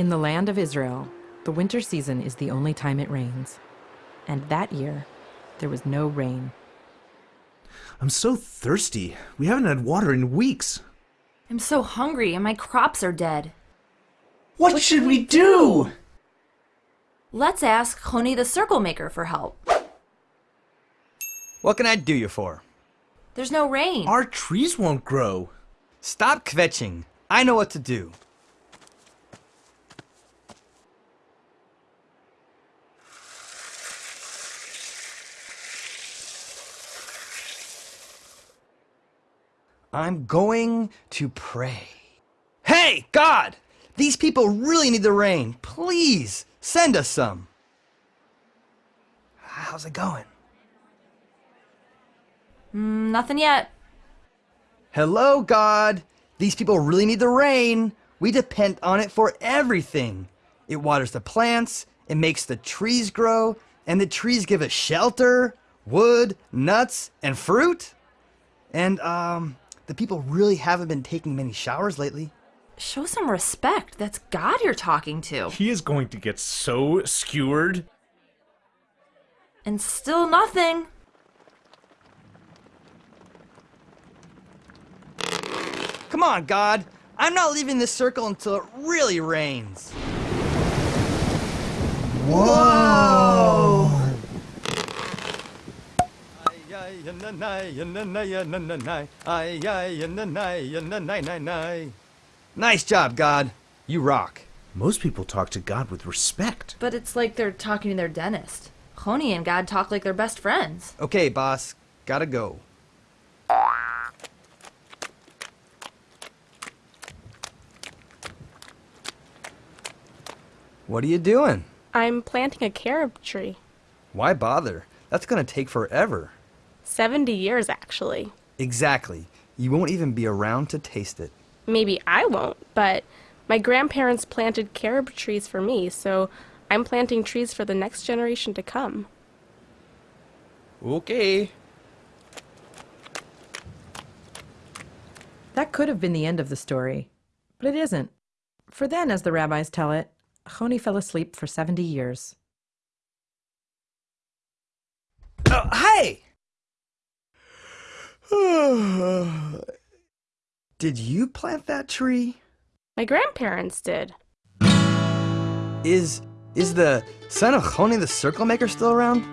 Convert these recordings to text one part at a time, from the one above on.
In the land of Israel, the winter season is the only time it rains. And that year, there was no rain. I'm so thirsty. We haven't had water in weeks. I'm so hungry and my crops are dead. What, should we do? Let's ask Choni the Circle Maker for help. What can I do you for? There's no rain. Our trees won't grow. Stop kvetching. I know what to do. I'm going to pray. Hey, God! These people really need the rain. Please, send us some. How's it going? Mm, nothing yet. Hello, God. These people really need the rain. We depend on it for everything. It waters the plants, it makes the trees grow, and the trees give us shelter, wood, nuts, and fruit. And, um, the people really haven't been taking many showers lately. Show some respect. That's God you're talking to. He is going to get so skewered. And still nothing. Come on, God. I'm not leaving this circle until it really rains. Whoa! Nice job, God. You rock. Most people talk to God with respect. But it's like they're talking to their dentist. Choni and God talk like they're best friends. Okay, boss. Gotta go. What are you doing? I'm planting a carob tree. Why bother? That's gonna take forever. 70 years, actually. Exactly. You won't even be around to taste it. Maybe I won't, but my grandparents planted carob trees for me, so I'm planting trees for the next generation to come. Okay. That could have been the end of the story, but it isn't. For then, as the rabbis tell it, Choni fell asleep for 70 years. Oh, hey! Did you plant that tree? My grandparents did. Is is the son of Choni the circle maker still around?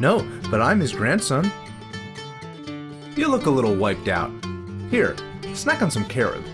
No, but I'm his grandson. You look a little wiped out. Here, snack on some carob.